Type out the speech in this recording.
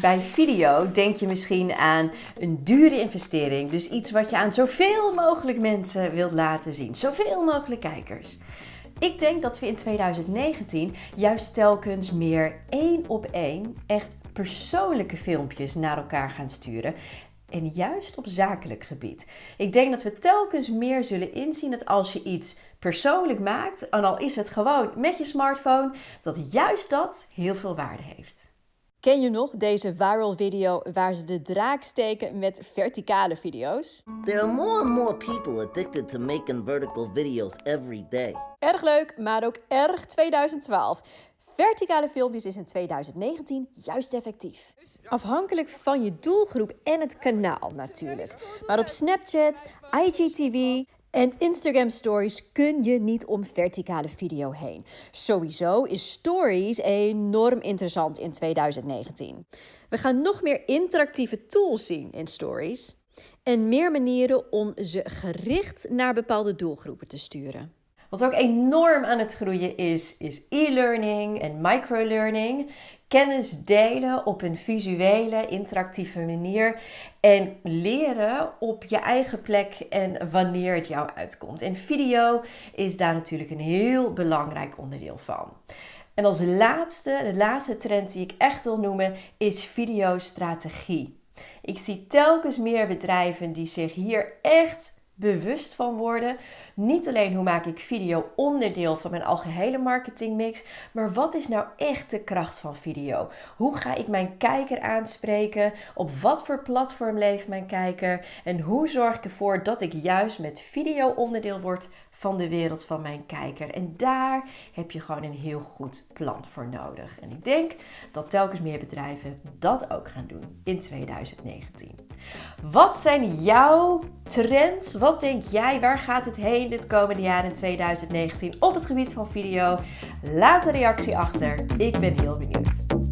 Bij video denk je misschien aan een dure investering. Dus iets wat je aan zoveel mogelijk mensen wilt laten zien. Zoveel mogelijk kijkers. Ik denk dat we in 2019 juist telkens meer één op één echt persoonlijke filmpjes naar elkaar gaan sturen. En juist op zakelijk gebied. Ik denk dat we telkens meer zullen inzien dat als je iets persoonlijk maakt, en al is het gewoon met je smartphone, dat juist dat heel veel waarde heeft. Ken je nog deze viral video waar ze de draak steken met verticale video's? There are more and more people addicted to making vertical videos every day. Erg leuk, maar ook erg 2012. Verticale filmpjes is in 2019 juist effectief. Afhankelijk van je doelgroep en het kanaal natuurlijk. Maar op Snapchat, IGTV en Instagram Stories kun je niet om verticale video heen. Sowieso is Stories enorm interessant in 2019. We gaan nog meer interactieve tools zien in Stories en meer manieren om ze gericht naar bepaalde doelgroepen te sturen. Wat ook enorm aan het groeien is, is e-learning en microlearning. Kennis delen op een visuele, interactieve manier. En leren op je eigen plek en wanneer het jou uitkomt. En video is daar natuurlijk een heel belangrijk onderdeel van. En als laatste, de laatste trend die ik echt wil noemen, is videostrategie. Ik zie telkens meer bedrijven die zich hier echt bewust van worden. Niet alleen hoe maak ik video onderdeel van mijn algehele marketingmix, maar wat is nou echt de kracht van video? Hoe ga ik mijn kijker aanspreken? Op wat voor platform leeft mijn kijker? En hoe zorg ik ervoor dat ik juist met video onderdeel word van de wereld van mijn kijker? En daar heb je gewoon een heel goed plan voor nodig. En ik denk dat telkens meer bedrijven dat ook gaan doen in 2019. Wat zijn jouw trends? Wat denk jij? Waar gaat het heen dit komende jaar in 2019 op het gebied van video? Laat een reactie achter. Ik ben heel benieuwd.